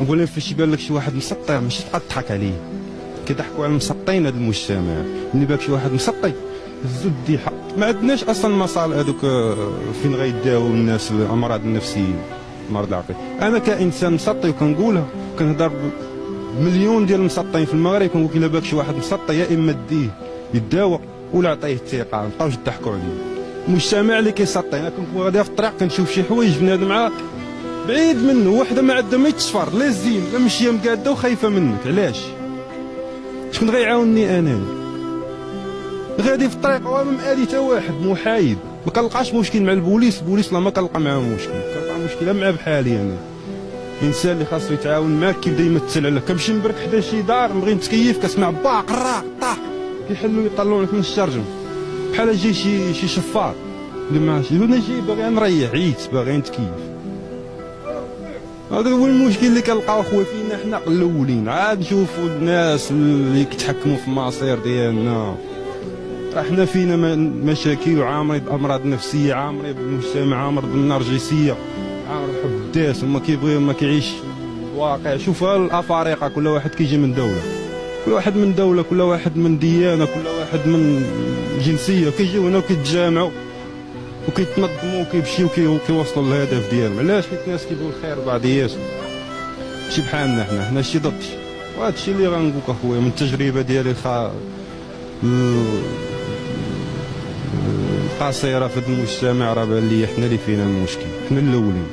نقول فاش يبان لك شي واحد مسطر ماشي تبقى تضحك عليه. كيضحكوا على المسطين هذا المجتمع. ملي باك شي واحد مسطي هزو الديحه ما عندناش أصلا مصال هذوك آه، فين غيداو الناس الامراض النفسية. مرض العقل. أنا كإنسان مسطي وكنقولها كنهضر مليون ديال المسطين في المغرب كنقول إلا باك شي واحد مسطي يا إما ديه يداوى ولا عطيه الثقة. ما نبقاوش نضحكوا عليه المجتمع اللي كيسطي أنا كنت غادي في الطريق كنشوف شي حوايج بنادم عا بعيد منه وحده ما عندها ما يتصفر لا زين لا ماشيه مقاده وخايفة منك علاش؟ شكون غيعاونني أنا؟ غادي في الطريق وما مآلي حتى واحد محايد ما كنلقاش مشكل مع البوليس البوليس لا ما كنلقى معاه مشكل. كنلقى مشكلة مع بحالي أنا. الانسان اللي خاصو يتعاون معاك كيبدا يمثل عليك كنمشي نبرك حدا شي دار نبغي نتكيف كسمع با قراق طاح كيحلوا يطلعوا لك من الشرجم. بحال جاي شي شي شفار. اللي أنا جاي باغي نريح عييت باغي نتكيف. هذا هو المشكل اللي كنلقاو خويا فينا حنا الاولين. عاد نشوفوا الناس اللي كيتحكموا في المصير ديالنا. راه حنا فينا مشاكل وعامرين بأمراض نفسية عامرين بالمجتمع عامر بالنرجسية. عامر بحب الداس وما كيبغي ما كيعيش الواقع. شوف الأفارقة كل واحد كيجي من دولة. كل واحد من دولة كل واحد من ديانة كل واحد من جنسية. كيجيو هنا وكيتجامعوا. وكيتنظموا وكيمشيو وكي- وكيوصلوا للهدف ديالهم. علاش؟ حيت الناس كيبغيو الخير بعضياتهم ماشي بحالنا حنا حنا شي ضد. وهذا الشيء اللي غنقول لك اخويا من التجربة ديالي الخ... ال- القصيرة في المجتمع راه بان لي حنا اللي فينا المشكل. حنا الأولين.